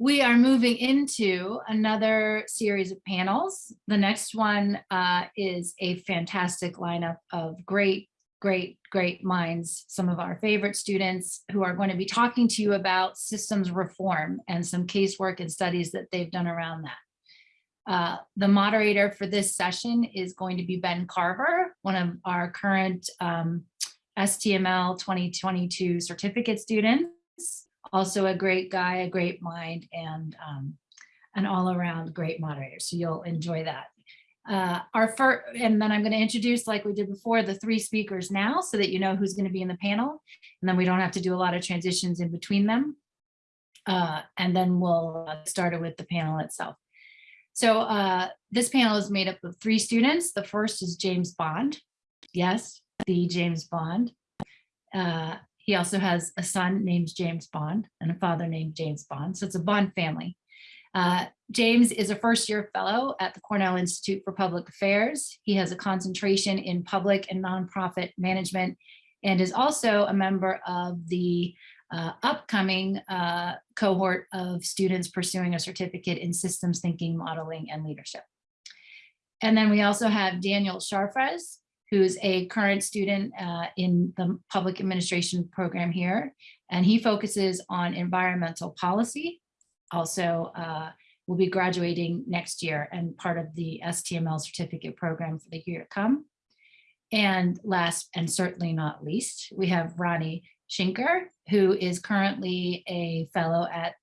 we are moving into another series of panels. The next one uh, is a fantastic lineup of great, great, great minds, some of our favorite students who are going to be talking to you about systems reform and some casework and studies that they've done around that. Uh, the moderator for this session is going to be Ben Carver, one of our current um, STML 2022 certificate students also a great guy, a great mind, and um, an all-around great moderator. So you'll enjoy that. Uh, our first, and then I'm going to introduce, like we did before, the three speakers now, so that you know who's going to be in the panel, and then we don't have to do a lot of transitions in between them. Uh, and then we'll uh, start it with the panel itself. So uh, this panel is made up of three students. The first is James Bond. Yes, the James Bond. Uh, he also has a son named James Bond and a father named James Bond. So it's a Bond family. Uh, James is a first year fellow at the Cornell Institute for Public Affairs. He has a concentration in public and nonprofit management and is also a member of the uh, upcoming uh, cohort of students pursuing a certificate in systems thinking, modeling, and leadership. And then we also have Daniel Sharfraz, who's a current student uh, in the public administration program here. And he focuses on environmental policy. Also uh, will be graduating next year and part of the STML certificate program for the year to come. And last and certainly not least, we have Ronnie Schinker, who is currently a fellow at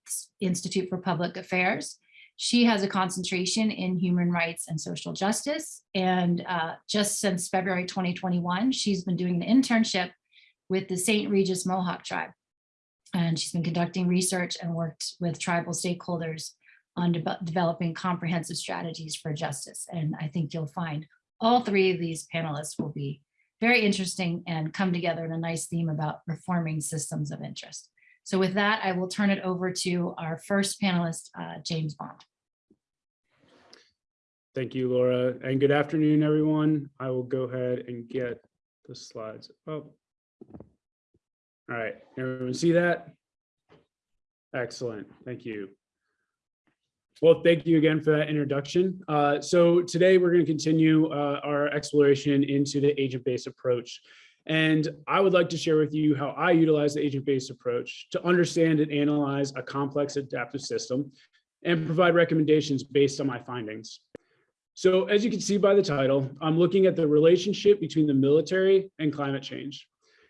Institute for Public Affairs she has a concentration in human rights and social justice. And uh, just since February 2021, she's been doing an internship with the St. Regis Mohawk tribe. And she's been conducting research and worked with tribal stakeholders on de developing comprehensive strategies for justice. And I think you'll find all three of these panelists will be very interesting and come together in a nice theme about reforming systems of interest. So with that, I will turn it over to our first panelist, uh, James Bond. Thank you, Laura, and good afternoon, everyone. I will go ahead and get the slides up. All right, everyone see that? Excellent, thank you. Well, thank you again for that introduction. Uh, so today we're going to continue uh, our exploration into the agent-based approach. And I would like to share with you how I utilize the agent-based approach to understand and analyze a complex adaptive system and provide recommendations based on my findings. So as you can see by the title, I'm looking at the relationship between the military and climate change.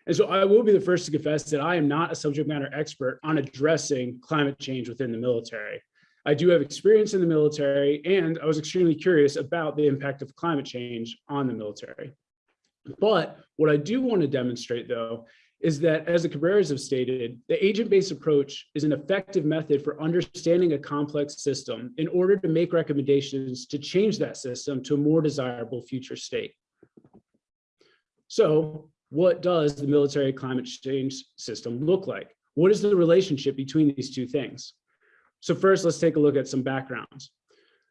And so I will be the first to confess that I am not a subject matter expert on addressing climate change within the military. I do have experience in the military, and I was extremely curious about the impact of climate change on the military. But what I do want to demonstrate, though, is that, as the Cabreras have stated, the agent-based approach is an effective method for understanding a complex system in order to make recommendations to change that system to a more desirable future state. So what does the military climate change system look like? What is the relationship between these two things? So first, let's take a look at some backgrounds.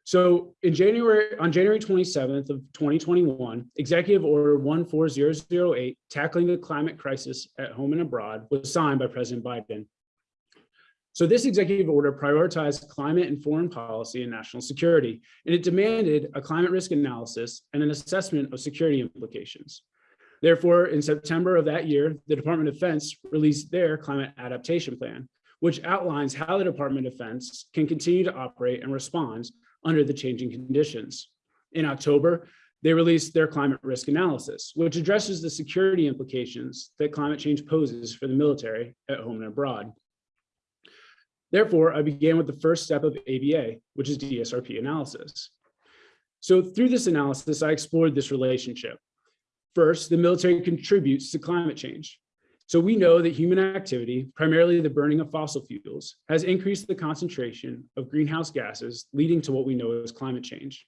So in January, on January 27th of 2021, Executive Order 14008, Tackling the Climate Crisis at Home and Abroad, was signed by President Biden. So this executive order prioritized climate and foreign policy and national security, and it demanded a climate risk analysis and an assessment of security implications. Therefore, in September of that year, the Department of Defense released their climate adaptation plan, which outlines how the Department of Defense can continue to operate and respond under the changing conditions. In October, they released their climate risk analysis, which addresses the security implications that climate change poses for the military at home and abroad. Therefore, I began with the first step of ABA, which is DSRP analysis. So through this analysis, I explored this relationship. First, the military contributes to climate change. So we know that human activity, primarily the burning of fossil fuels, has increased the concentration of greenhouse gases, leading to what we know as climate change.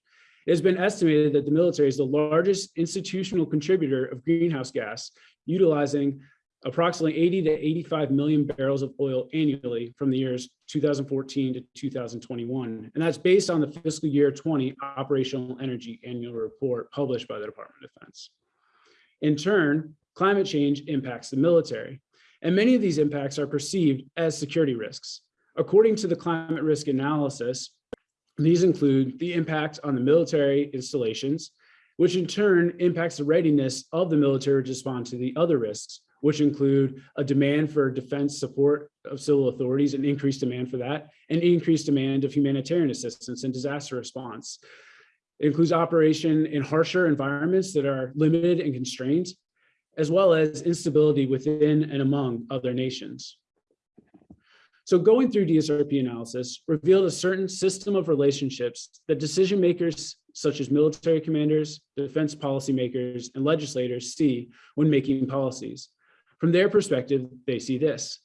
It has been estimated that the military is the largest institutional contributor of greenhouse gas, utilizing approximately 80 to 85 million barrels of oil annually from the years 2014 to 2021. And that's based on the fiscal year 20 operational energy annual report published by the Department of Defense. In turn, climate change impacts the military. And many of these impacts are perceived as security risks. According to the climate risk analysis, these include the impact on the military installations, which in turn impacts the readiness of the military to respond to the other risks, which include a demand for defense support of civil authorities, and increased demand for that, and increased demand of humanitarian assistance and disaster response. It includes operation in harsher environments that are limited and constrained, as well as instability within and among other nations. So going through DSRP analysis revealed a certain system of relationships that decision makers such as military commanders, defense policymakers, and legislators see when making policies. From their perspective, they see this,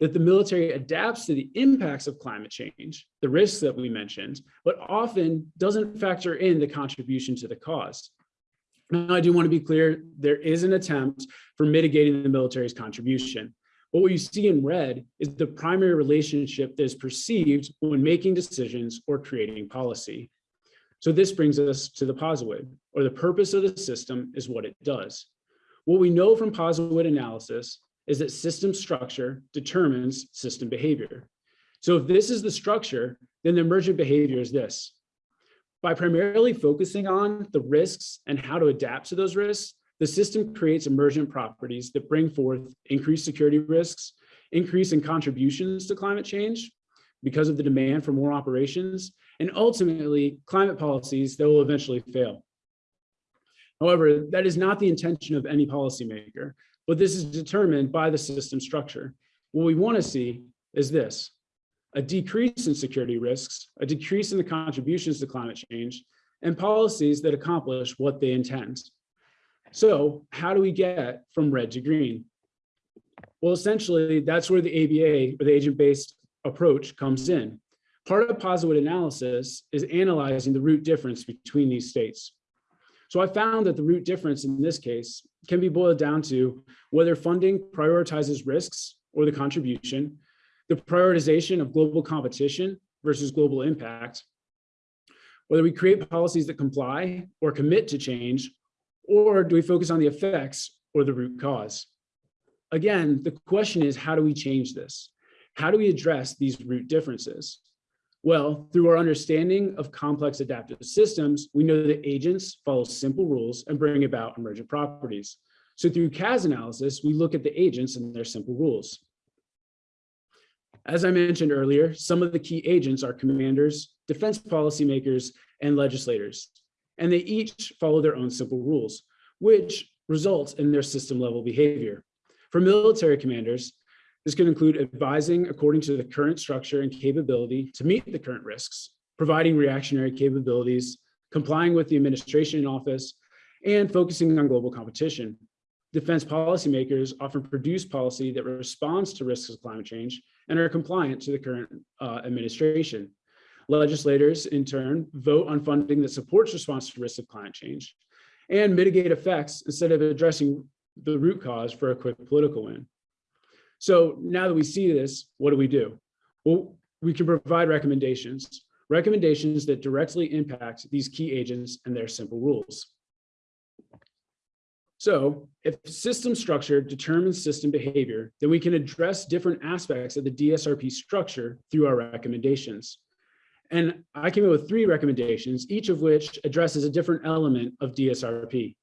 that the military adapts to the impacts of climate change, the risks that we mentioned, but often doesn't factor in the contribution to the cause. Now, I do want to be clear, there is an attempt for mitigating the military's contribution. But what you see in red is the primary relationship that is perceived when making decisions or creating policy. So this brings us to the POSIWID, or the purpose of the system is what it does. What we know from POSIWID analysis is that system structure determines system behavior. So if this is the structure, then the emergent behavior is this. By primarily focusing on the risks and how to adapt to those risks, the system creates emergent properties that bring forth increased security risks, increase in contributions to climate change because of the demand for more operations, and ultimately climate policies that will eventually fail. However, that is not the intention of any policymaker, but this is determined by the system structure. What we want to see is this, a decrease in security risks, a decrease in the contributions to climate change, and policies that accomplish what they intend. So how do we get from red to green? Well, essentially, that's where the ABA, or the agent-based approach comes in. Part of POSIWID analysis is analyzing the root difference between these states. So I found that the root difference in this case can be boiled down to whether funding prioritizes risks or the contribution, the prioritization of global competition versus global impact, whether we create policies that comply or commit to change, or do we focus on the effects or the root cause? Again, the question is, how do we change this? How do we address these root differences? Well, through our understanding of complex adaptive systems, we know that agents follow simple rules and bring about emergent properties. So through CAS analysis, we look at the agents and their simple rules. As I mentioned earlier, some of the key agents are commanders, defense policymakers, and legislators, and they each follow their own simple rules, which results in their system level behavior. For military commanders, this can include advising according to the current structure and capability to meet the current risks, providing reactionary capabilities, complying with the administration in office, and focusing on global competition. Defense policymakers often produce policy that responds to risks of climate change and are compliant to the current uh, administration. Legislators, in turn, vote on funding that supports response to risks of climate change and mitigate effects instead of addressing the root cause for a quick political win. So now that we see this, what do we do? Well, we can provide recommendations, recommendations that directly impact these key agents and their simple rules. So if system structure determines system behavior, then we can address different aspects of the DSRP structure through our recommendations. And I came up with three recommendations, each of which addresses a different element of DSRP.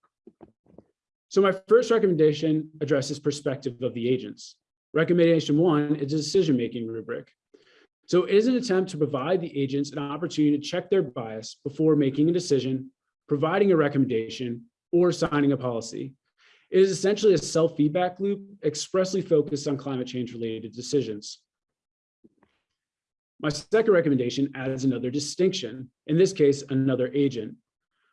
So my first recommendation addresses perspective of the agents. Recommendation one is a decision-making rubric. So it is an attempt to provide the agents an opportunity to check their bias before making a decision, providing a recommendation, or signing a policy. It is essentially a self-feedback loop expressly focused on climate change related decisions. My second recommendation adds another distinction, in this case, another agent.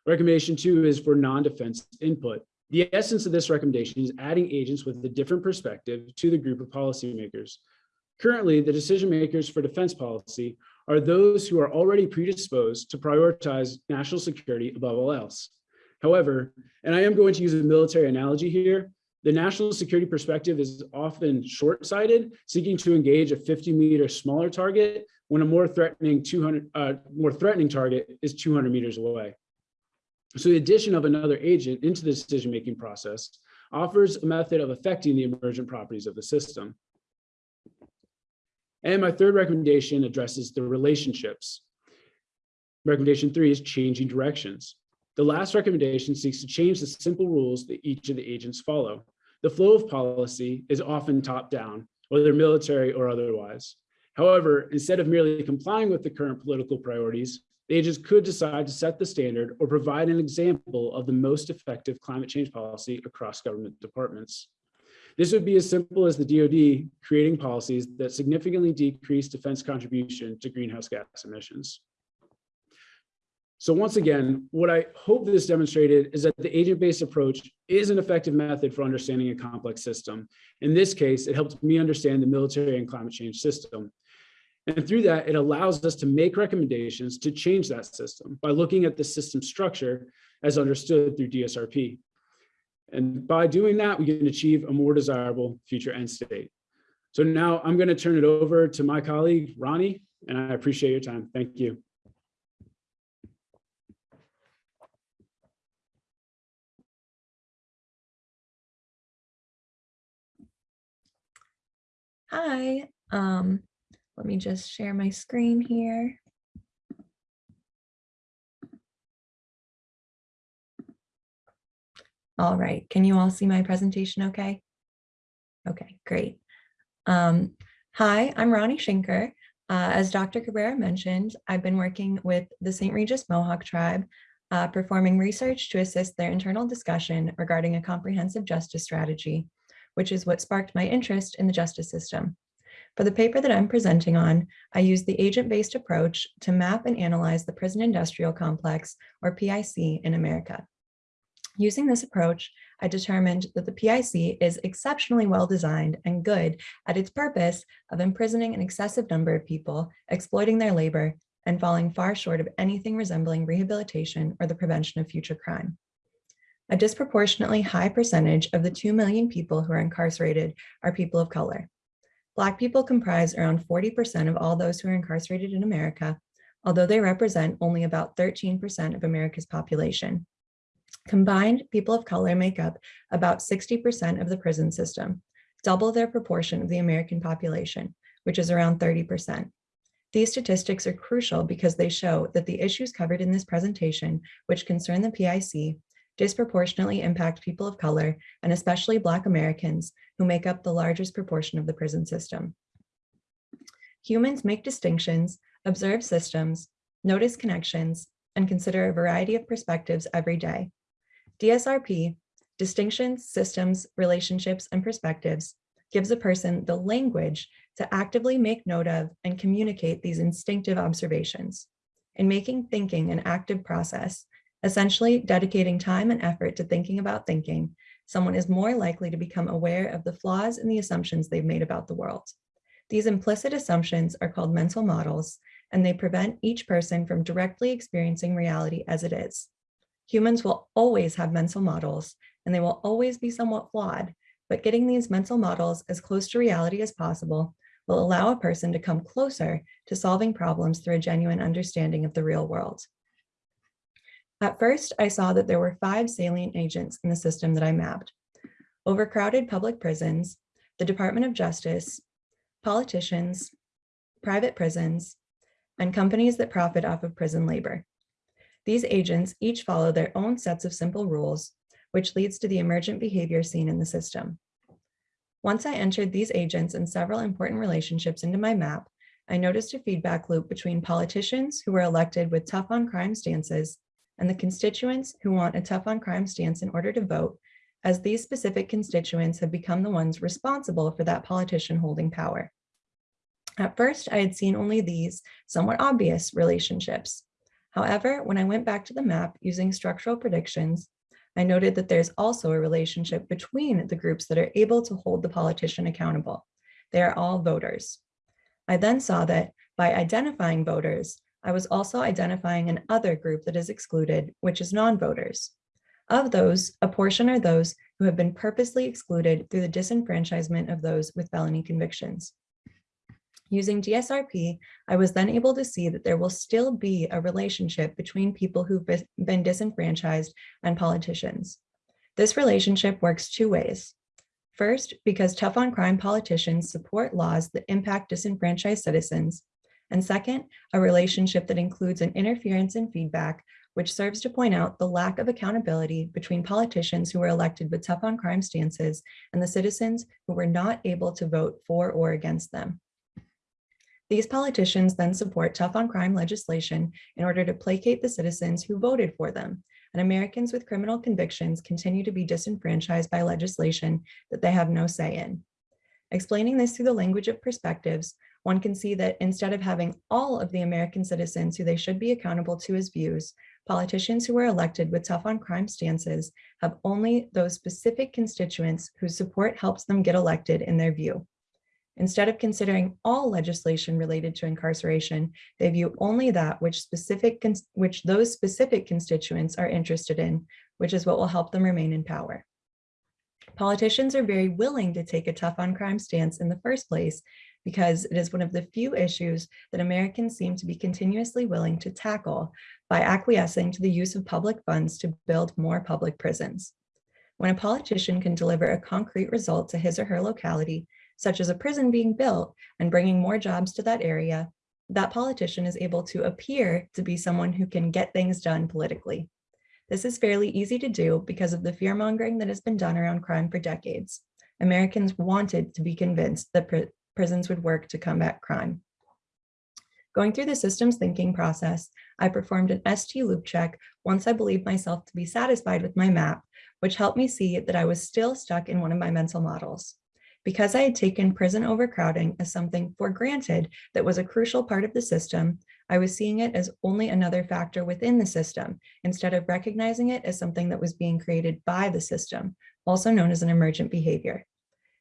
Recommendation two is for non-defense input. The essence of this recommendation is adding agents with a different perspective to the group of policymakers. Currently, the decision makers for defense policy are those who are already predisposed to prioritize national security above all else. However, and I am going to use a military analogy here, the national security perspective is often short-sighted, seeking to engage a 50 meter smaller target when a more threatening 200 uh, more threatening target is 200 meters away. So the addition of another agent into the decision-making process offers a method of affecting the emergent properties of the system. And my third recommendation addresses the relationships. Recommendation three is changing directions. The last recommendation seeks to change the simple rules that each of the agents follow. The flow of policy is often top down, whether military or otherwise. However, instead of merely complying with the current political priorities, the agents could decide to set the standard or provide an example of the most effective climate change policy across government departments. This would be as simple as the DoD creating policies that significantly decrease defense contribution to greenhouse gas emissions. So once again, what I hope this demonstrated is that the agent-based approach is an effective method for understanding a complex system. In this case, it helped me understand the military and climate change system. And through that, it allows us to make recommendations to change that system by looking at the system structure as understood through DSRP. And by doing that, we can achieve a more desirable future end state. So now I'm going to turn it over to my colleague, Ronnie, and I appreciate your time. Thank you. Hi, um, let me just share my screen here. All right, can you all see my presentation okay? Okay, great. Um, hi, I'm Ronnie Schinker. Uh, as Dr. Cabrera mentioned, I've been working with the St. Regis Mohawk tribe, uh, performing research to assist their internal discussion regarding a comprehensive justice strategy which is what sparked my interest in the justice system. For the paper that I'm presenting on, I used the agent-based approach to map and analyze the prison industrial complex, or PIC, in America. Using this approach, I determined that the PIC is exceptionally well designed and good at its purpose of imprisoning an excessive number of people, exploiting their labor, and falling far short of anything resembling rehabilitation or the prevention of future crime. A disproportionately high percentage of the 2 million people who are incarcerated are people of color. Black people comprise around 40% of all those who are incarcerated in America, although they represent only about 13% of America's population. Combined, people of color make up about 60% of the prison system, double their proportion of the American population, which is around 30%. These statistics are crucial because they show that the issues covered in this presentation, which concern the PIC, disproportionately impact people of color and especially Black Americans who make up the largest proportion of the prison system. Humans make distinctions, observe systems, notice connections, and consider a variety of perspectives every day. DSRP, distinctions, systems, relationships, and perspectives, gives a person the language to actively make note of and communicate these instinctive observations. In making thinking an active process, Essentially, dedicating time and effort to thinking about thinking, someone is more likely to become aware of the flaws in the assumptions they've made about the world. These implicit assumptions are called mental models, and they prevent each person from directly experiencing reality as it is. Humans will always have mental models, and they will always be somewhat flawed, but getting these mental models as close to reality as possible will allow a person to come closer to solving problems through a genuine understanding of the real world. At first, I saw that there were five salient agents in the system that I mapped. Overcrowded public prisons, the Department of Justice, politicians, private prisons, and companies that profit off of prison labor. These agents each follow their own sets of simple rules, which leads to the emergent behavior seen in the system. Once I entered these agents and several important relationships into my map, I noticed a feedback loop between politicians who were elected with tough on crime stances and the constituents who want a tough on crime stance in order to vote, as these specific constituents have become the ones responsible for that politician holding power. At first, I had seen only these somewhat obvious relationships. However, when I went back to the map using structural predictions, I noted that there's also a relationship between the groups that are able to hold the politician accountable. They are all voters. I then saw that by identifying voters, I was also identifying an other group that is excluded, which is non-voters. Of those, a portion are those who have been purposely excluded through the disenfranchisement of those with felony convictions. Using DSRP, I was then able to see that there will still be a relationship between people who've been disenfranchised and politicians. This relationship works two ways. First, because tough on crime politicians support laws that impact disenfranchised citizens. And second, a relationship that includes an interference and feedback, which serves to point out the lack of accountability between politicians who were elected with tough on crime stances and the citizens who were not able to vote for or against them. These politicians then support tough on crime legislation in order to placate the citizens who voted for them. And Americans with criminal convictions continue to be disenfranchised by legislation that they have no say in. Explaining this through the language of perspectives, one can see that instead of having all of the American citizens who they should be accountable to as views, politicians who were elected with tough on crime stances have only those specific constituents whose support helps them get elected in their view. Instead of considering all legislation related to incarceration, they view only that which specific which those specific constituents are interested in, which is what will help them remain in power. Politicians are very willing to take a tough on crime stance in the first place because it is one of the few issues that Americans seem to be continuously willing to tackle by acquiescing to the use of public funds to build more public prisons. When a politician can deliver a concrete result to his or her locality, such as a prison being built and bringing more jobs to that area, that politician is able to appear to be someone who can get things done politically. This is fairly easy to do because of the fear mongering that has been done around crime for decades. Americans wanted to be convinced that prisons would work to combat crime. Going through the systems thinking process, I performed an ST loop check once I believed myself to be satisfied with my map, which helped me see that I was still stuck in one of my mental models. Because I had taken prison overcrowding as something for granted that was a crucial part of the system, I was seeing it as only another factor within the system, instead of recognizing it as something that was being created by the system, also known as an emergent behavior.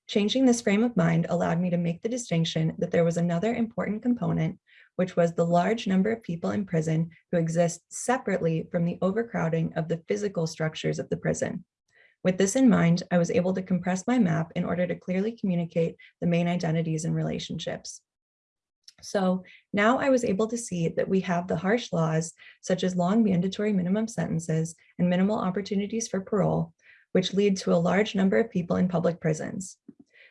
Changing this frame of mind allowed me to make the distinction that there was another important component, which was the large number of people in prison who exist separately from the overcrowding of the physical structures of the prison. With this in mind, I was able to compress my map in order to clearly communicate the main identities and relationships. So now I was able to see that we have the harsh laws, such as long mandatory minimum sentences and minimal opportunities for parole, which lead to a large number of people in public prisons.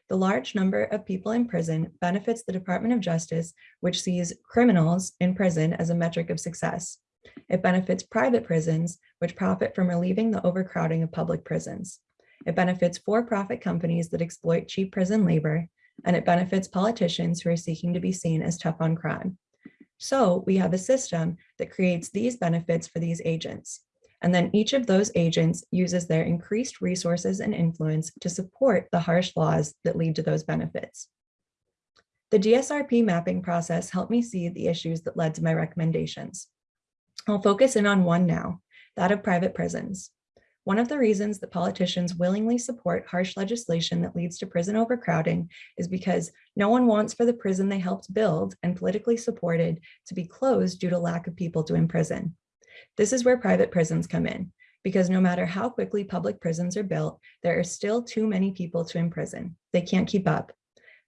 The large number of people in prison benefits the Department of Justice, which sees criminals in prison as a metric of success. It benefits private prisons, which profit from relieving the overcrowding of public prisons. It benefits for-profit companies that exploit cheap prison labor, and it benefits politicians who are seeking to be seen as tough on crime. So we have a system that creates these benefits for these agents. And then each of those agents uses their increased resources and influence to support the harsh laws that lead to those benefits. The DSRP mapping process helped me see the issues that led to my recommendations. I'll focus in on one now, that of private prisons. One of the reasons that politicians willingly support harsh legislation that leads to prison overcrowding is because no one wants for the prison they helped build and politically supported to be closed due to lack of people to imprison. This is where private prisons come in, because no matter how quickly public prisons are built, there are still too many people to imprison. They can't keep up.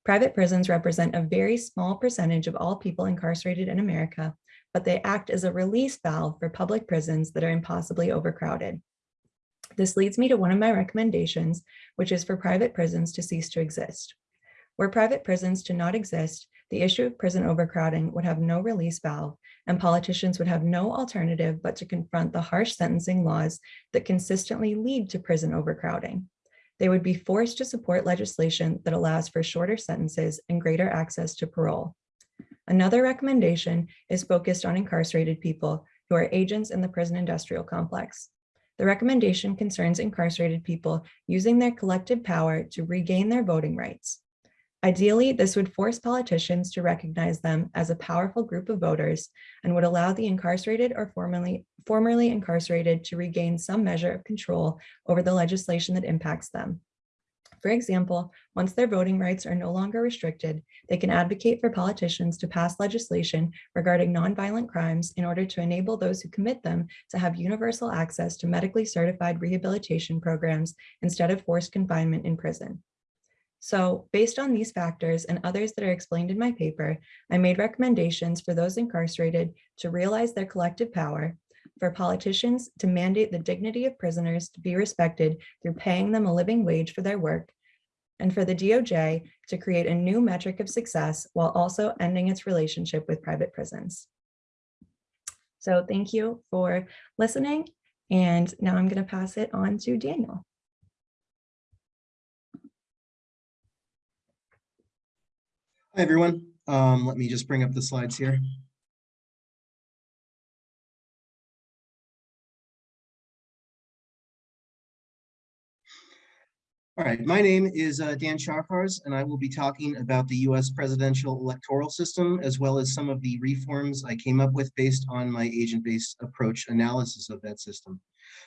Private prisons represent a very small percentage of all people incarcerated in America, but they act as a release valve for public prisons that are impossibly overcrowded. This leads me to one of my recommendations, which is for private prisons to cease to exist. Were private prisons to not exist, the issue of prison overcrowding would have no release valve and politicians would have no alternative but to confront the harsh sentencing laws that consistently lead to prison overcrowding. They would be forced to support legislation that allows for shorter sentences and greater access to parole. Another recommendation is focused on incarcerated people who are agents in the prison industrial complex. The recommendation concerns incarcerated people using their collective power to regain their voting rights. Ideally, this would force politicians to recognize them as a powerful group of voters and would allow the incarcerated or formerly, formerly incarcerated to regain some measure of control over the legislation that impacts them. For example, once their voting rights are no longer restricted, they can advocate for politicians to pass legislation regarding nonviolent crimes in order to enable those who commit them to have universal access to medically certified rehabilitation programs instead of forced confinement in prison. So based on these factors and others that are explained in my paper, I made recommendations for those incarcerated to realize their collective power, for politicians to mandate the dignity of prisoners to be respected through paying them a living wage for their work, and for the DOJ to create a new metric of success while also ending its relationship with private prisons. So thank you for listening. And now I'm going to pass it on to Daniel. Hi, everyone. Um, let me just bring up the slides here. All right, my name is uh, Dan Chafars, and I will be talking about the U.S. presidential electoral system, as well as some of the reforms I came up with based on my agent-based approach analysis of that system.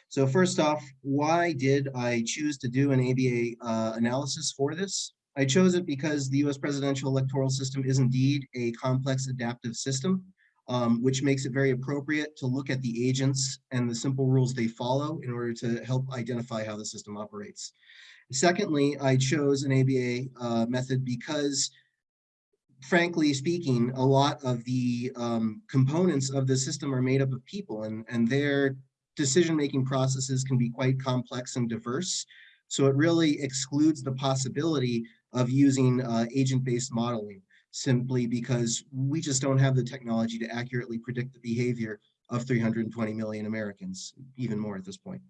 So first off, why did I choose to do an ABA uh, analysis for this? I chose it because the US presidential electoral system is indeed a complex adaptive system, um, which makes it very appropriate to look at the agents and the simple rules they follow in order to help identify how the system operates. Secondly, I chose an ABA uh, method because frankly speaking, a lot of the um, components of the system are made up of people and, and their decision-making processes can be quite complex and diverse. So it really excludes the possibility of using uh, agent-based modeling simply because we just don't have the technology to accurately predict the behavior of 320 million Americans, even more at this point.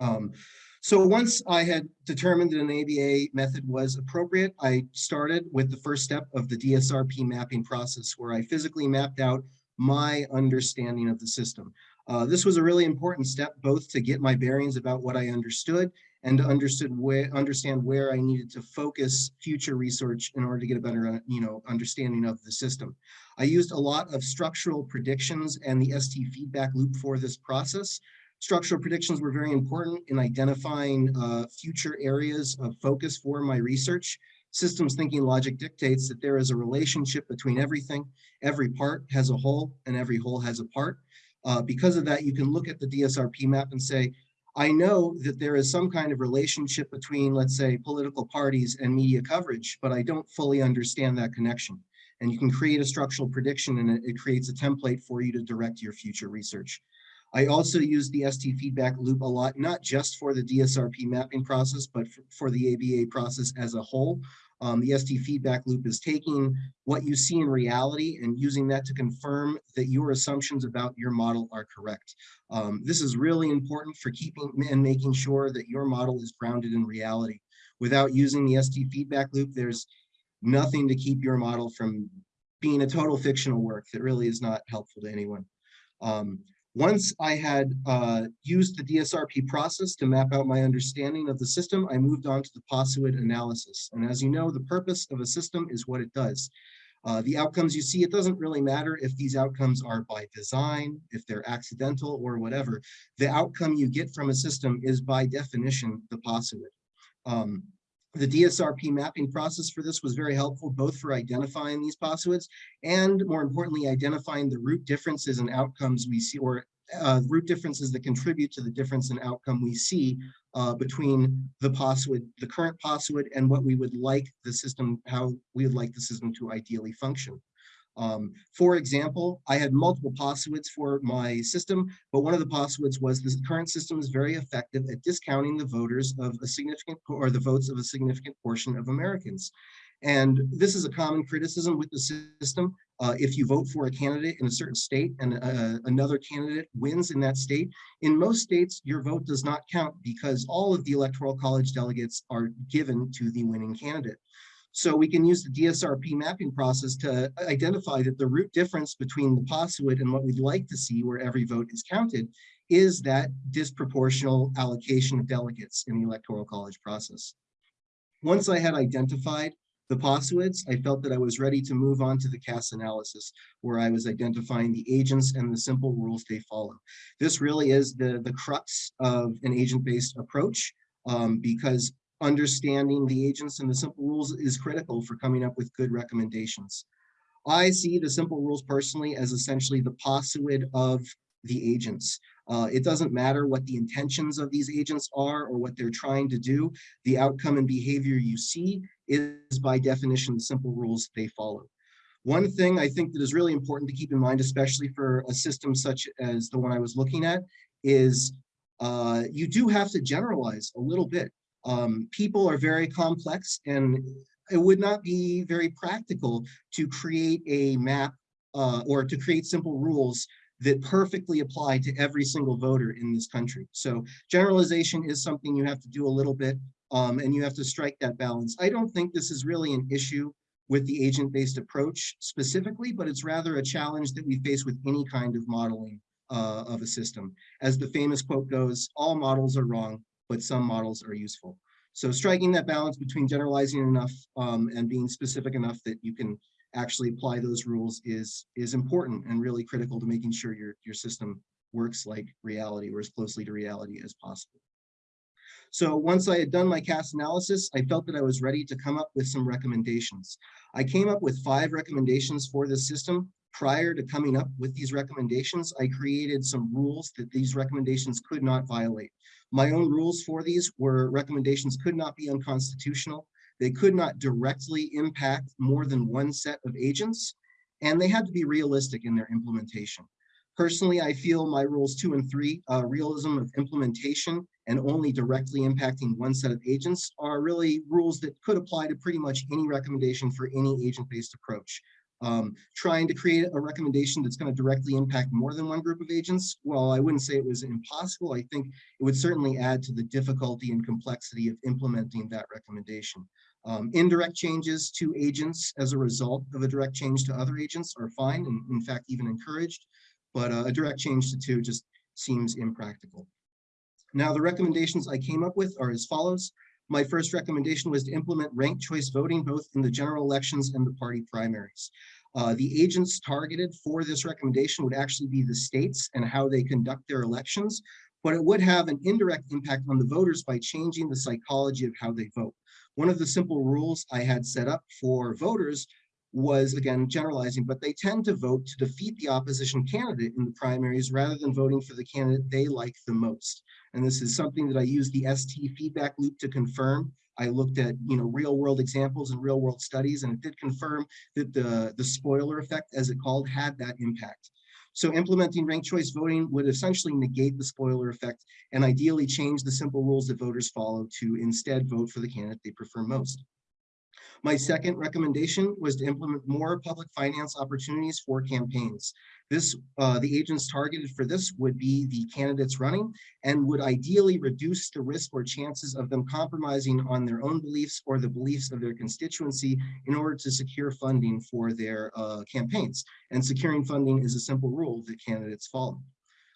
Um, so once I had determined that an ABA method was appropriate, I started with the first step of the DSRP mapping process where I physically mapped out my understanding of the system. Uh, this was a really important step both to get my bearings about what I understood and to understood where understand where I needed to focus future research in order to get a better uh, you know understanding of the system. I used a lot of structural predictions and the ST feedback loop for this process. Structural predictions were very important in identifying uh, future areas of focus for my research. Systems thinking logic dictates that there is a relationship between everything. Every part has a whole and every whole has a part. Uh, because of that, you can look at the DSRP map and say, I know that there is some kind of relationship between, let's say, political parties and media coverage, but I don't fully understand that connection. And you can create a structural prediction and it, creates a template for you to direct your future research. I also use the ST feedback loop a lot, not just for the DSRP mapping process, but for the ABA process as a whole. Um, the ST feedback loop is taking what you see in reality and using that to confirm that your assumptions about your model are correct. Um, this is really important for keeping and making sure that your model is grounded in reality. Without using the ST feedback loop, there's nothing to keep your model from being a total fictional work that really is not helpful to anyone. Um, once I had uh, used the DSRP process to map out my understanding of the system, I moved on to the POSIWID analysis. And as you know, the purpose of a system is what it does. Uh, the outcomes you see, it doesn't really matter if these outcomes are by design, if they're accidental or whatever. The outcome you get from a system is by definition the POSIWID. Um, the DSRP mapping process for this was very helpful, both for identifying these POSIWIDs and more importantly, identifying the root differences and outcomes we see or uh, root differences that contribute to the difference in outcome we see uh, between the POSIWID, the current POSIWID and what we would like the system, how we would like the system to ideally function. Um, for example, I had multiple POSIWIDs for my system, but one of the POSIWIDs was the current system is very effective at discounting the voters of a significant or the votes of a significant portion of Americans. And this is a common criticism with the system. Uh, if you vote for a candidate in a certain state and uh, another candidate wins in that state, in most states, your vote does not count because all of the electoral college delegates are given to the winning candidate. So we can use the DSRP mapping process to identify that the root difference between the POSIWID and what we'd like to see where every vote is counted is that disproportional allocation of delegates in the electoral college process. Once I had identified the POSIWIDs, I felt that I was ready to move on to the CAS analysis, where I was identifying the agents and the simple rules they follow. This really is the, the crux of an agent-based approach, um, because understanding the agents and the simple rules is critical for coming up with good recommendations. I see the simple rules personally as essentially the POSIWID of the agents. Uh, it doesn't matter what the intentions of these agents are or what they're trying to do. The outcome and behavior you see is by definition the simple rules they follow. One thing I think that is really important to keep in mind, especially for a system such as the one I was looking at, is uh, you do have to generalize a little bit. Um, people are very complex and it would not be very practical to create a map uh, or to create simple rules that perfectly apply to every single voter in this country. So generalization is something you have to do a little bit um, and you have to strike that balance. I don't think this is really an issue with the agent-based approach specifically, but it's rather a challenge that we face with any kind of modeling uh, of a system. As the famous quote goes, all models are wrong, but some models are useful. So striking that balance between generalizing enough um, and being specific enough that you can actually apply those rules is is important and really critical to making sure your your system works like reality or as closely to reality as possible. So once I had done my CAS analysis, I felt that I was ready to come up with some recommendations. I came up with five recommendations for this system. Prior to coming up with these recommendations, I created some rules that these recommendations could not violate. My own rules for these were recommendations could not be unconstitutional. They could not directly impact more than one set of agents, and they had to be realistic in their implementation. Personally, I feel my rules two and three, uh, realism of implementation and only directly impacting one set of agents are really rules that could apply to pretty much any recommendation for any agent-based approach. Um, trying to create a recommendation that's going to directly impact more than one group of agents, well, I wouldn't say it was impossible. I think it would certainly add to the difficulty and complexity of implementing that recommendation. Um, indirect changes to agents as a result of a direct change to other agents are fine and in fact even encouraged, but uh, a direct change to two just seems impractical. Now the recommendations I came up with are as follows. My first recommendation was to implement ranked choice voting both in the general elections and the party primaries. Uh, the agents targeted for this recommendation would actually be the states and how they conduct their elections, but it would have an indirect impact on the voters by changing the psychology of how they vote. One of the simple rules I had set up for voters was again generalizing, but they tend to vote to defeat the opposition candidate in the primaries rather than voting for the candidate they like the most. And this is something that I use the ST feedback loop to confirm. I looked at you know real world examples and real world studies, and it did confirm that the, the spoiler effect, as it called, had that impact. So implementing ranked choice voting would essentially negate the spoiler effect and ideally change the simple rules that voters follow to instead vote for the candidate they prefer most. My second recommendation was to implement more public finance opportunities for campaigns. This, uh, the agents targeted for this would be the candidates running and would ideally reduce the risk or chances of them compromising on their own beliefs or the beliefs of their constituency in order to secure funding for their uh, campaigns. And securing funding is a simple rule that candidates follow.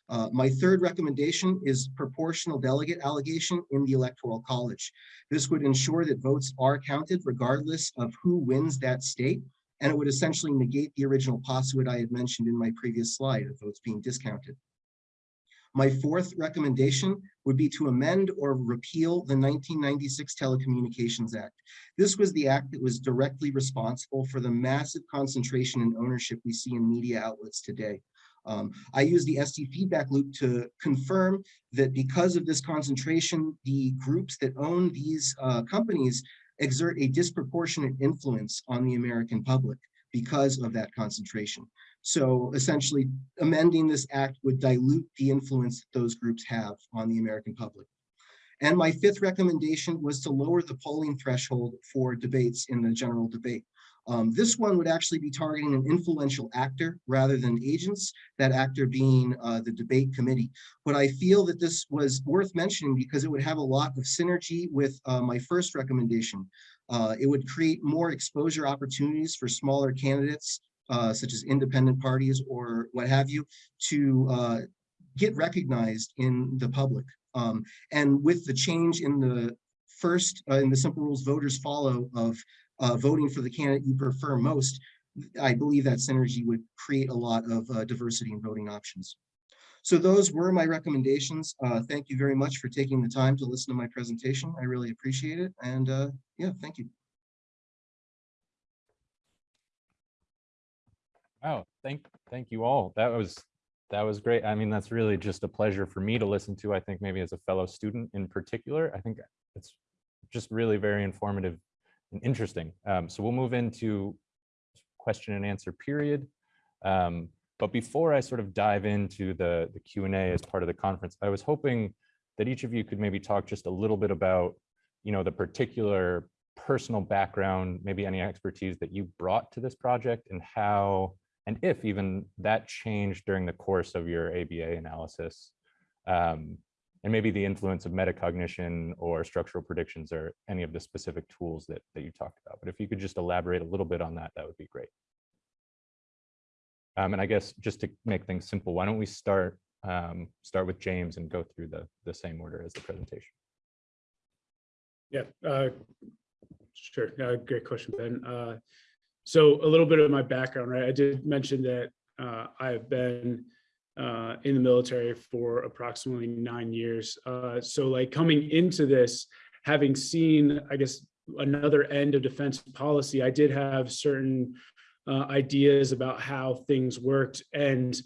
Uh, my third recommendation is proportional delegate allegation in the electoral college. This would ensure that votes are counted regardless of who wins that state, and it would essentially negate the original postulate I had mentioned in my previous slide of votes being discounted. My fourth recommendation would be to amend or repeal the 1996 Telecommunications Act. This was the act that was directly responsible for the massive concentration and ownership we see in media outlets today. Um, I use the ST feedback loop to confirm that because of this concentration, the groups that own these uh, companies exert a disproportionate influence on the American public because of that concentration. So essentially amending this act would dilute the influence that those groups have on the American public. And my fifth recommendation was to lower the polling threshold for debates in the general debate. Um, this one would actually be targeting an influential actor rather than agents, that actor being uh, the debate committee. But I feel that this was worth mentioning because it would have a lot of synergy with uh, my first recommendation. Uh, it would create more exposure opportunities for smaller candidates, uh, such as independent parties or what have you, to uh, get recognized in the public. Um, and with the change in the first, uh, in the simple rules voters follow of uh, voting for the candidate you prefer most, I believe that synergy would create a lot of uh, diversity in voting options. So those were my recommendations. Uh, thank you very much for taking the time to listen to my presentation. I really appreciate it. And uh, yeah, thank you. Wow, thank, thank you all. That was, that was great. I mean, that's really just a pleasure for me to listen to. I think maybe as a fellow student in particular, I think it's just really very informative and interesting. Um, so we'll move into question and answer period. Um, but before I sort of dive into the, the Q&A as part of the conference, I was hoping that each of you could maybe talk just a little bit about, you know, the particular personal background, maybe any expertise that you brought to this project and how, and if even that changed during the course of your ABA analysis. Um, and maybe the influence of metacognition or structural predictions or any of the specific tools that, that you talked about. But if you could just elaborate a little bit on that, that would be great. Um, and I guess just to make things simple, why don't we start um, start with James and go through the the same order as the presentation. Yeah, uh, sure. Uh, Great question, Ben. Uh, So a little bit of my background, right? I did mention that uh, I have been uh, in the military for approximately nine years. Uh, So like coming into this, having seen, I guess, another end of defense policy, I did have certain uh, ideas about how things worked. And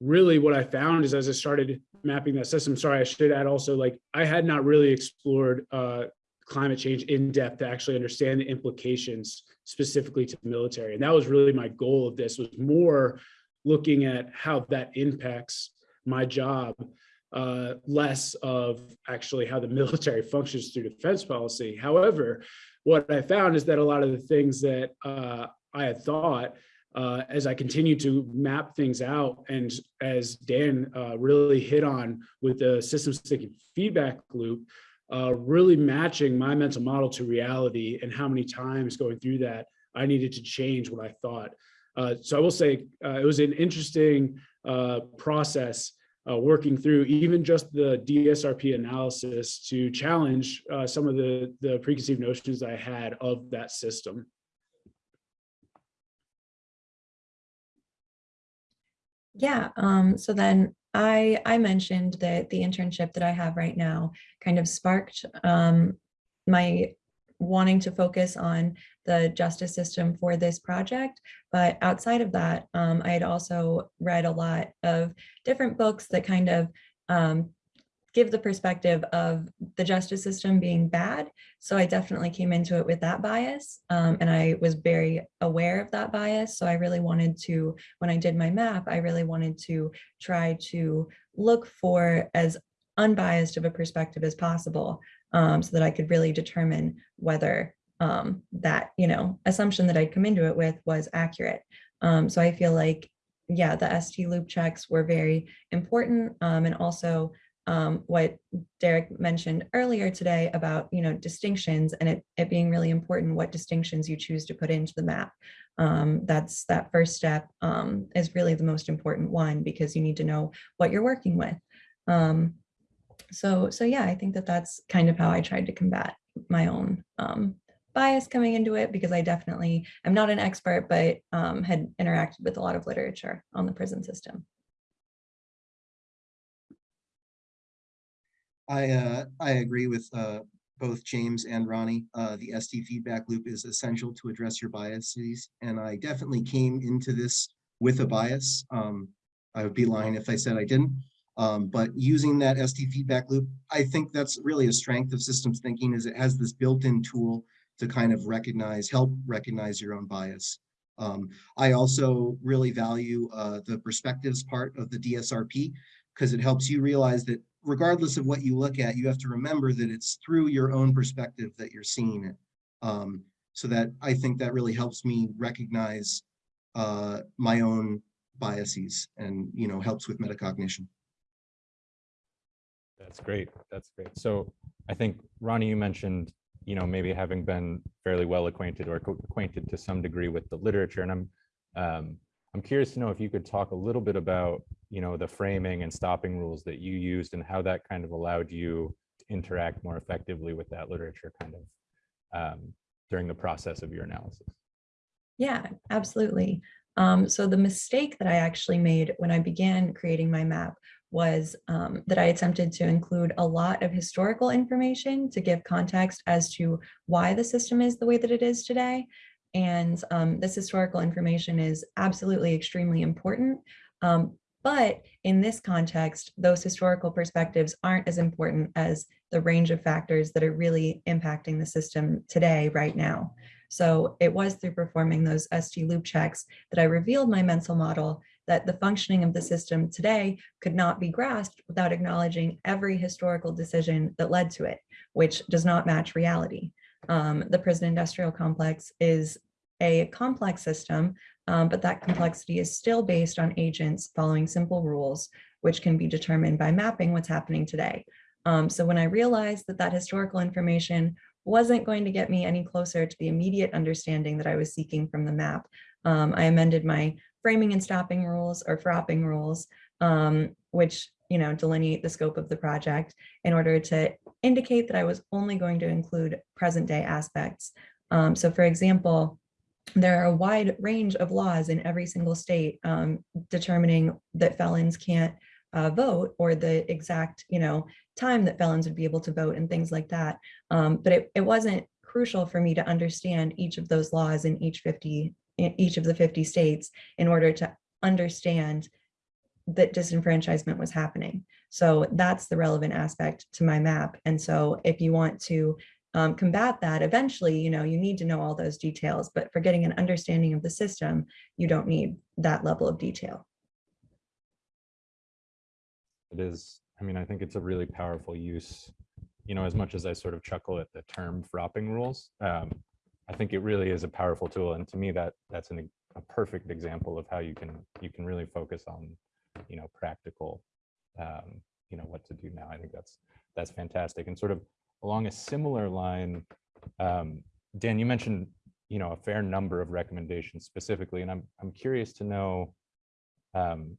really what I found is as I started mapping that system, sorry, I should add also, like, I had not really explored uh, climate change in depth to actually understand the implications specifically to the military. And that was really my goal of this was more looking at how that impacts my job, uh, less of actually how the military functions through defense policy. However, what I found is that a lot of the things that uh, I had thought uh, as I continue to map things out and as Dan uh, really hit on with the systems thinking feedback loop, uh, really matching my mental model to reality and how many times going through that I needed to change what I thought. Uh, so I will say uh, it was an interesting uh, process uh, working through even just the DSRP analysis to challenge uh, some of the, the preconceived notions I had of that system. Yeah, um, so then I I mentioned that the internship that I have right now kind of sparked um, my wanting to focus on the justice system for this project. But outside of that, um, I had also read a lot of different books that kind of um, give the perspective of the justice system being bad. So I definitely came into it with that bias um, and I was very aware of that bias. So I really wanted to, when I did my map, I really wanted to try to look for as unbiased of a perspective as possible um, so that I could really determine whether um, that, you know, assumption that I'd come into it with was accurate. Um, so I feel like, yeah, the ST loop checks were very important um, and also um, what Derek mentioned earlier today about, you know, distinctions and it, it being really important what distinctions you choose to put into the map. Um, that's that first step is really the most important one because you need to know what you're working with. Um, so, so yeah, I think that that's kind of how I tried to combat my own um, bias coming into it because I definitely am not an expert, but um, had interacted with a lot of literature on the prison system. I, uh, I agree with, uh, both James and Ronnie. Uh, the ST feedback loop is essential to address your biases. And I definitely came into this with a bias. Um, I would be lying if I said I didn't. Um, but using that ST feedback loop, I think that's really a strength of systems thinking is it has this built-in tool to kind of recognize, help recognize your own bias. Um, I also really value uh, the perspectives part of the DSRP because it helps you realize that regardless of what you look at, you have to remember that it's through your own perspective that you're seeing it. Um, so that I think that really helps me recognize uh, my own biases and, you know, helps with metacognition. That's great. That's great. So I think Ronnie, you mentioned, you know, maybe having been fairly well acquainted or acquainted to some degree with the literature, and I'm um, I'm curious to know if you could talk a little bit about, you know, the framing and stopping rules that you used and how that kind of allowed you to interact more effectively with that literature kind of um, during the process of your analysis. Yeah, absolutely. Um, so the mistake that I actually made when I began creating my map was um, that I attempted to include a lot of historical information to give context as to why the system is the way that it is today. And um, this historical information is absolutely extremely important. Um, but in this context, those historical perspectives aren't as important as the range of factors that are really impacting the system today, right now. So it was through performing those ST loop checks that I revealed my mental model that the functioning of the system today could not be grasped without acknowledging every historical decision that led to it, which does not match reality. Um, the prison industrial complex is a complex system, um, but that complexity is still based on agents following simple rules, which can be determined by mapping what's happening today. Um, so when I realized that that historical information wasn't going to get me any closer to the immediate understanding that I was seeking from the map, um, I amended my framing and stopping rules or fropping rules, um, which you know delineate the scope of the project in order to indicate that I was only going to include present day aspects. Um, so for example, there are a wide range of laws in every single state um, determining that felons can't uh, vote or the exact, you know, time that felons would be able to vote and things like that. Um, but it, it wasn't crucial for me to understand each of those laws in each 50, in each of the 50 states in order to understand that disenfranchisement was happening. So that's the relevant aspect to my map. And so if you want to um, combat that, eventually, you know, you need to know all those details, but for getting an understanding of the system, you don't need that level of detail. It is, I mean, I think it's a really powerful use, you know, as much as I sort of chuckle at the term fropping rules. Um, I think it really is a powerful tool. And to me, that that's an, a perfect example of how you can you can really focus on, you know, practical, um, you know, what to do now. I think that's that's fantastic. And sort of along a similar line, um, Dan, you mentioned, you know, a fair number of recommendations specifically, and I'm I'm curious to know, um,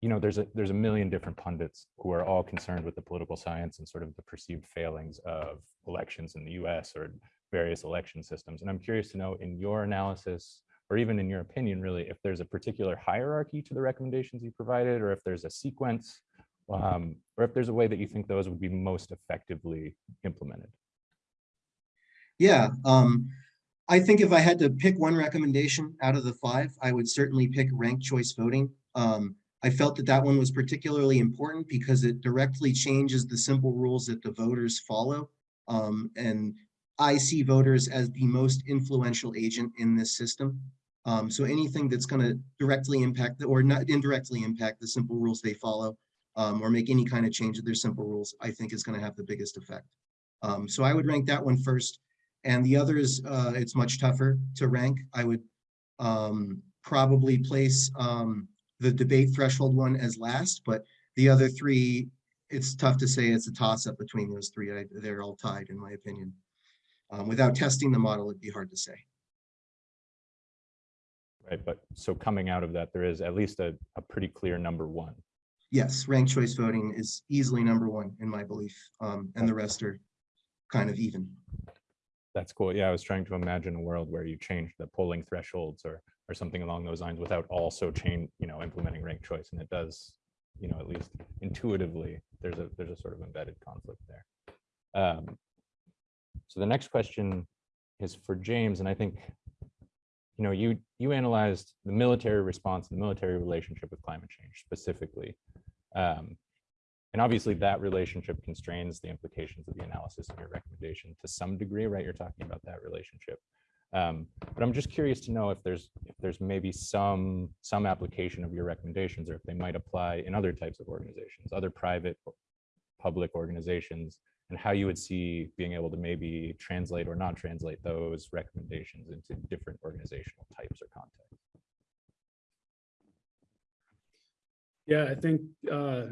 you know, there's a there's a million different pundits who are all concerned with the political science and sort of the perceived failings of elections in the U.S. or various election systems. And I'm curious to know, in your analysis, or even in your opinion, really, if there's a particular hierarchy to the recommendations you provided, or if there's a sequence, um, or if there's a way that you think those would be most effectively implemented. Yeah, um, I think if I had to pick one recommendation out of the five, I would certainly pick ranked choice voting. Um, I felt that that one was particularly important because it directly changes the simple rules that the voters follow. Um, and I see voters as the most influential agent in this system. Um, so anything that's going to directly impact or not indirectly impact the simple rules they follow um, or make any kind of change to their simple rules, I think is going to have the biggest effect. Um, so I would rank that one first. And the others, uh, it's much tougher to rank. I would um, probably place um, the debate threshold one as last, but the other three, it's tough to say it's a toss up between those three. I, they're all tied in my opinion. Um, without testing the model, it'd be hard to say. Right, but so coming out of that, there is at least a, a pretty clear number one. Yes, ranked choice voting is easily number one in my belief, um, and the rest are kind of even. That's cool. Yeah, I was trying to imagine a world where you change the polling thresholds or or something along those lines without also change, you know, implementing ranked choice. And it does, you know, at least intuitively, there's a there's a sort of embedded conflict there. Um, so the next question is for James, and I think, you know, you you analyzed the military response, the military relationship with climate change specifically. Um, and obviously that relationship constrains the implications of the analysis and your recommendation to some degree, right? You're talking about that relationship. Um, but I'm just curious to know if there's if there's maybe some some application of your recommendations or if they might apply in other types of organizations, other private public organizations, and how you would see being able to maybe translate or not translate those recommendations into different organizational types or contexts. Yeah, I think uh,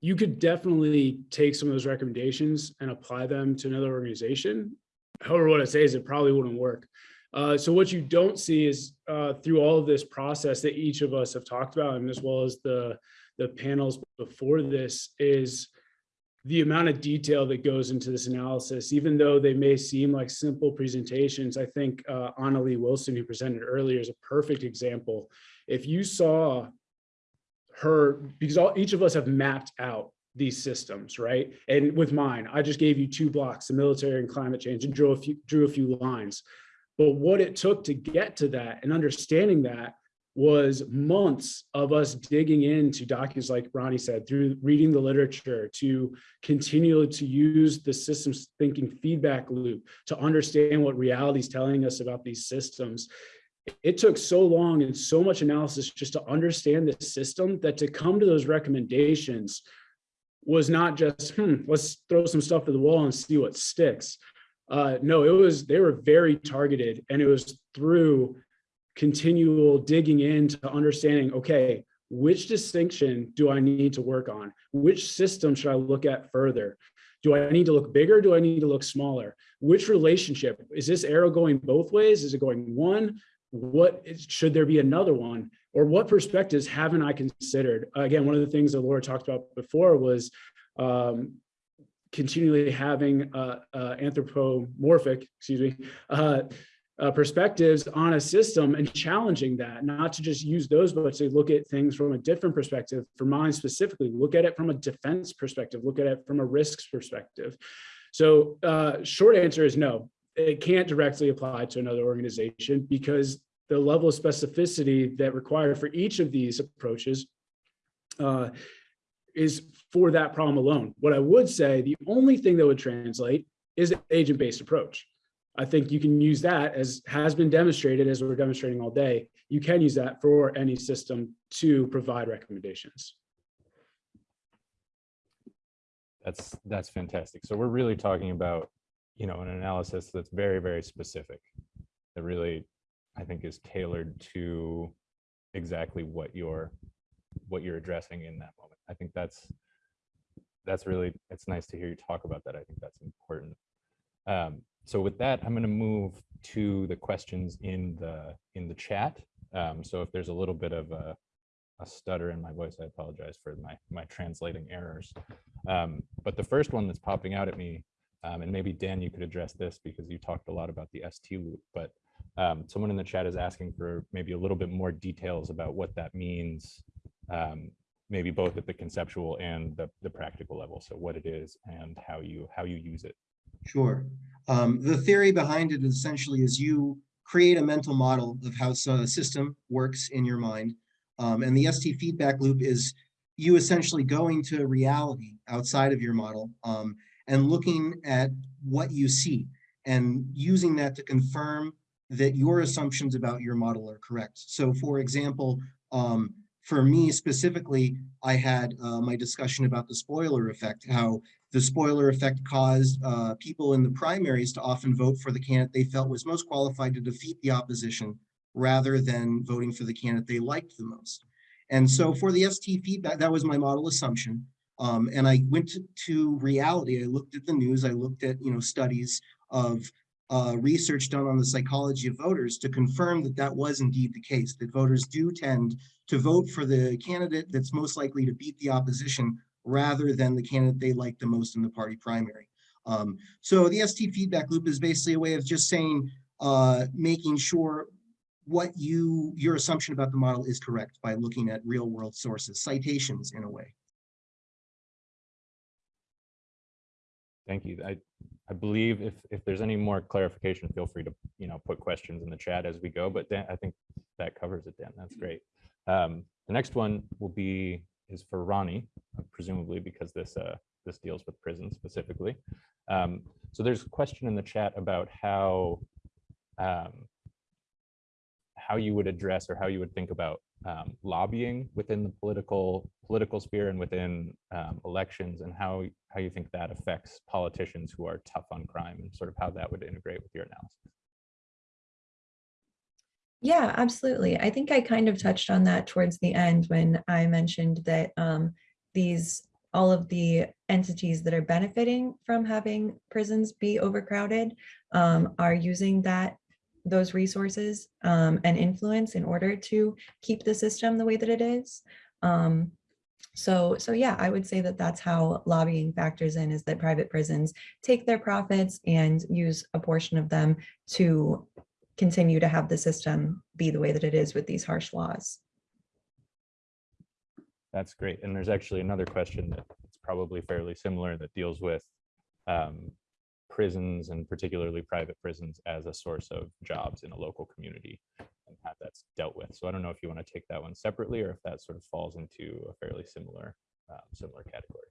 you could definitely take some of those recommendations and apply them to another organization. However, what I say is it probably wouldn't work. Uh, so what you don't see is uh, through all of this process that each of us have talked about, and as well as the the panels before this, is the amount of detail that goes into this analysis. Even though they may seem like simple presentations, I think uh, Anna Lee Wilson, who presented earlier, is a perfect example. If you saw her, because all, each of us have mapped out these systems, right? And with mine, I just gave you two blocks, the military and climate change, and drew a few, drew a few lines. But what it took to get to that and understanding that was months of us digging into documents, like Ronnie said, through reading the literature to continue to use the systems thinking feedback loop to understand what reality is telling us about these systems. it took so long and so much analysis just to understand the system that to come to those recommendations was not just, hmm, let's throw some stuff to the wall and see what sticks. Uh, no, it was, they were very targeted and it was through continual digging into understanding, okay, which distinction do I need to work on? Which system should I look at further? Do I need to look bigger? Do I need to look smaller? Which relationship? Is this arrow going both ways? Is it going one? What is, should there be another one? Or what perspectives haven't I considered? Again, one of the things that Laura talked about before was um, continually having uh, uh, anthropomorphic, excuse me, uh, uh, perspectives on a system and challenging that, not to just use those, but to look at things from a different perspective. For mine specifically, look at it from a defense perspective, look at it from a risks perspective. So uh, short answer is no, it can't directly apply to another organization because the level of specificity that required for each of these approaches uh, is for that problem alone. What I would say, the only thing that would translate is an agent-based approach. I think you can use that as has been demonstrated as we're demonstrating all day. You can use that for any system to provide recommendations. That's, that's fantastic. So we're really talking about, you know, an analysis that's very, very specific. That really, I think is tailored to exactly what you're, what you're addressing in that moment. I think that's, that's really, it's nice to hear you talk about that. I think that's important. Um, so with that, I'm going to move to the questions in the in the chat. Um, so if there's a little bit of a, a stutter in my voice, I apologize for my my translating errors. Um, but the first one that's popping out at me, um, and maybe Dan, you could address this because you talked a lot about the ST loop, but um, someone in the chat is asking for maybe a little bit more details about what that means, um, maybe both at the conceptual and the, the practical level. So what it is and how you how you use it. Sure. Um, the theory behind it essentially is you create a mental model of how a system works in your mind. Um, and the ST feedback loop is you essentially going to reality outside of your model um, and looking at what you see and using that to confirm that your assumptions about your model are correct. So for example, um, for me specifically, I had uh, my discussion about the spoiler effect, how the spoiler effect caused uh, people in the primaries to often vote for the candidate they felt was most qualified to defeat the opposition rather than voting for the candidate they liked the most. And so for the ST feedback, that was my model assumption. Um, and I went to, reality. I looked at the news. I looked at, you know, studies of uh, research done on the psychology of voters to confirm that that was indeed the case, that voters do tend to vote for the candidate that's most likely to beat the opposition rather than the candidate they like the most in the party primary. Um, so the ST feedback loop is basically a way of just saying, uh, making sure what you, your assumption about the model is correct by looking at real world sources, citations in a way. Thank you. I, I believe if, if there's any more clarification, feel free to, you know, put questions in the chat as we go, but Dan, I think that covers it, Dan. That's great. Um, the next one will be, is for Ronnie, presumably because this, uh, this deals with prison specifically. Um, so there's a question in the chat about how, um, how you would address or how you would think about um, lobbying within the political political sphere and within um, elections and how how you think that affects politicians who are tough on crime and sort of how that would integrate with your analysis. Yeah, absolutely. I think I kind of touched on that towards the end when I mentioned that um, these all of the entities that are benefiting from having prisons be overcrowded um, are using that those resources um, and influence in order to keep the system the way that it is. Um, so, so yeah, I would say that that's how lobbying factors in is that private prisons take their profits and use a portion of them to continue to have the system be the way that it is with these harsh laws. That's great. And there's actually another question that's probably fairly similar that deals with um, prisons and particularly private prisons as a source of jobs in a local community and how that's dealt with. So I don't know if you want to take that one separately or if that sort of falls into a fairly similar um, similar category.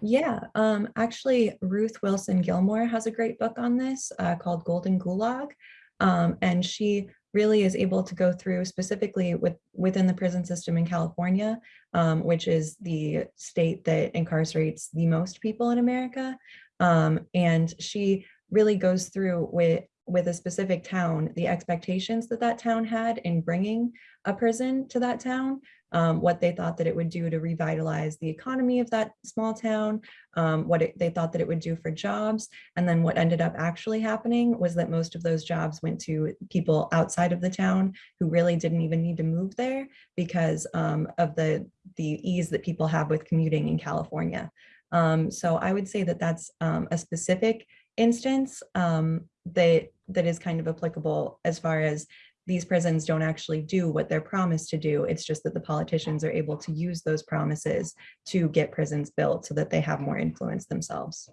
Yeah, um, actually, Ruth Wilson Gilmore has a great book on this uh, called Golden Gulag. Um, and she really is able to go through specifically with within the prison system in California, um, which is the state that incarcerates the most people in America. Um, and she really goes through with with a specific town, the expectations that that town had in bringing a prison to that town, um, what they thought that it would do to revitalize the economy of that small town, um, what it, they thought that it would do for jobs. And then what ended up actually happening was that most of those jobs went to people outside of the town who really didn't even need to move there because um, of the, the ease that people have with commuting in California. Um, so I would say that that's um, a specific instance um, that that is kind of applicable as far as these prisons don't actually do what they're promised to do. It's just that the politicians are able to use those promises to get prisons built so that they have more influence themselves.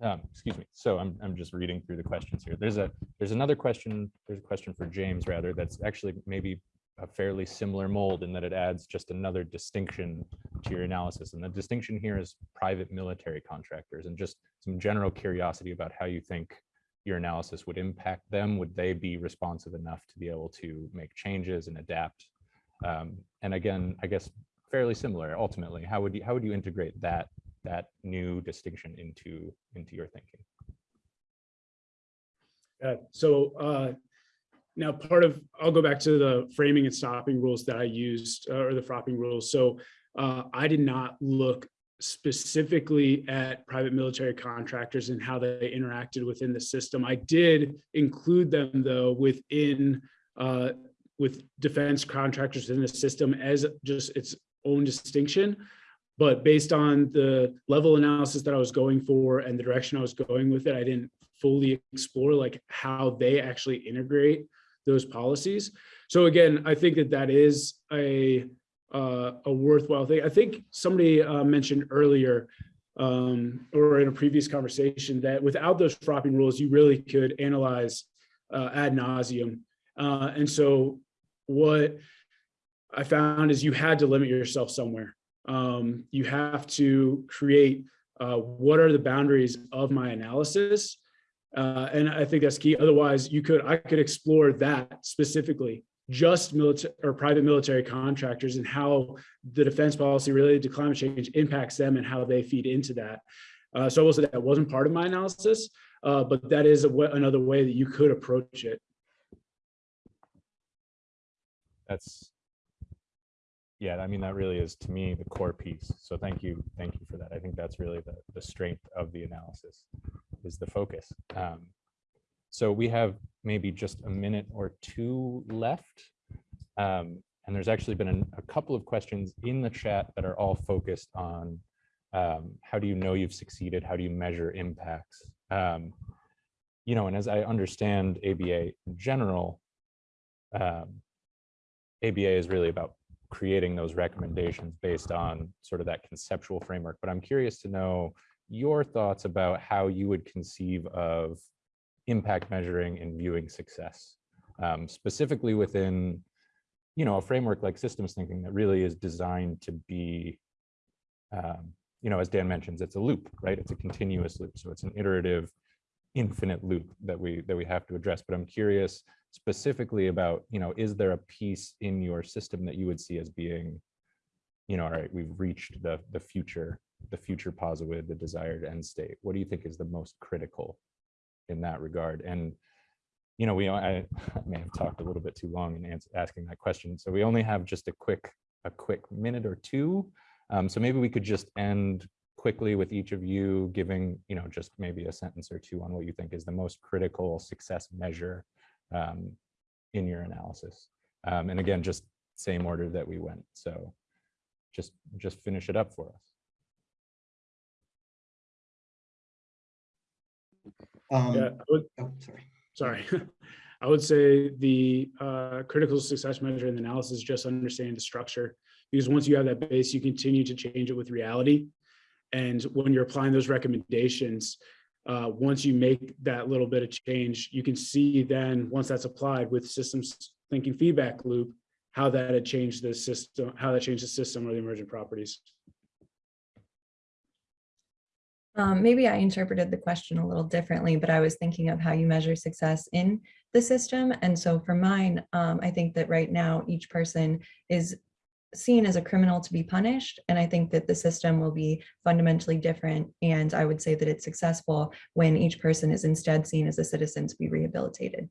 Um, excuse me. So I'm, I'm just reading through the questions here. There's a, there's another question, there's a question for James rather, that's actually maybe a fairly similar mold in that it adds just another distinction to your analysis. And the distinction here is private military contractors and just some general curiosity about how you think your analysis would impact them. Would they be responsive enough to be able to make changes and adapt? Um, and again, I guess fairly similar ultimately. How would you how would you integrate that that new distinction into into your thinking? Uh, so uh, now part of, I'll go back to the framing and stopping rules that I used, uh, or the fropping rules. So uh, I did not look specifically at private military contractors and how they interacted within the system. I did include them though within, uh, with defense contractors in the system as just its own distinction. But based on the level analysis that I was going for and the direction I was going with it, I didn't fully explore like how they actually integrate those policies. So again, I think that that is a uh, a worthwhile thing. I think somebody uh, mentioned earlier um, or in a previous conversation that without those fropping rules, you really could analyze uh, ad nauseum. Uh, and so what I found is you had to limit yourself somewhere. Um, you have to create uh, what are the boundaries of my analysis uh, and I think that's key. Otherwise, you could I could explore that specifically, just military or private military contractors and how the defense policy related to climate change impacts them and how they feed into that. Uh, so I will say that wasn't part of my analysis, uh, but that is another way that you could approach it. That's, yeah, I mean, that really is to me the core piece. So thank you, thank you for that. I think that's really the, the strength of the analysis is the focus. Um, so we have maybe just a minute or two left. Um, and there's actually been an, a couple of questions in the chat that are all focused on um, how do you know you've succeeded? How do you measure impacts? Um, you know, and as I understand ABA in general, um, ABA is really about creating those recommendations based on sort of that conceptual framework. But I'm curious to know your thoughts about how you would conceive of impact measuring and viewing success, um, specifically within, you know, a framework like systems thinking that really is designed to be, um, you know, as Dan mentions, it's a loop, right? It's a continuous loop. So it's an iterative, infinite loop that we that we have to address. But I'm curious specifically about, you know, is there a piece in your system that you would see as being, you know, all right, we've reached the the future the future positive, the desired end state? What do you think is the most critical in that regard? And, you know, we, I, may have talked a little bit too long in asking that question. So we only have just a quick, a quick minute or two. Um, so maybe we could just end quickly with each of you giving, you know, just maybe a sentence or two on what you think is the most critical success measure um, in your analysis. Um, and again, just same order that we went. So just, just finish it up for us. Um, Yeah, I would, oh, sorry. sorry. I would say the uh, critical success measure in the analysis is just understanding the structure. Because once you have that base, you continue to change it with reality. And when you're applying those recommendations, uh, once you make that little bit of change, you can see then once that's applied with systems thinking feedback loop, how that had changed the system, how that changed the system or the emergent properties. Um, maybe I interpreted the question a little differently, but I was thinking of how you measure success in the system. And so for mine, um, I think that right now each person is seen as a criminal to be punished. And I think that the system will be fundamentally different. And I would say that it's successful when each person is instead seen as a citizen to be rehabilitated.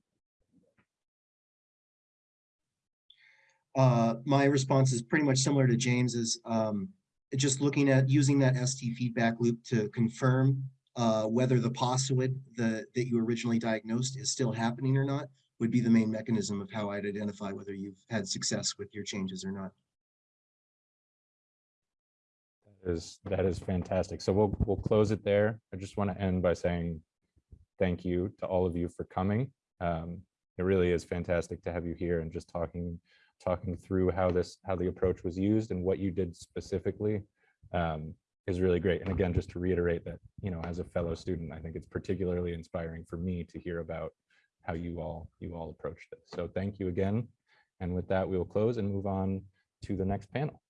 Uh, my response is pretty much similar to James's. Um, just looking at using that ST feedback loop to confirm uh, whether the postulate the, that you originally diagnosed is still happening or not would be the main mechanism of how I'd identify whether you've had success with your changes or not. Is, that is fantastic. So we'll, we'll close it there. I just want to end by saying thank you to all of you for coming. Um, It really is fantastic to have you here and just talking, talking through how this, how the approach was used and what you did specifically um, is really great. And again, just to reiterate that, you know, as a fellow student, I think it's particularly inspiring for me to hear about how you all, you all approached it. So thank you again. And with that, we will close and move on to the next panel.